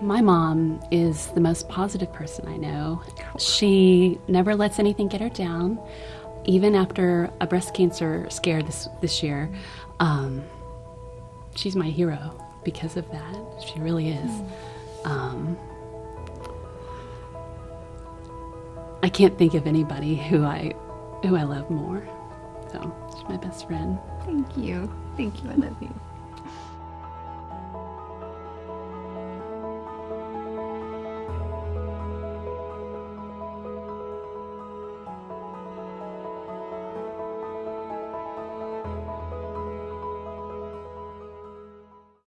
My mom is the most positive person I know. She never lets anything get her down. Even after a breast cancer scare this, this year, um, she's my hero because of that. She really is. Um, I can't think of anybody who I who I love more. So she's my best friend. Thank you. Thank you. I love you.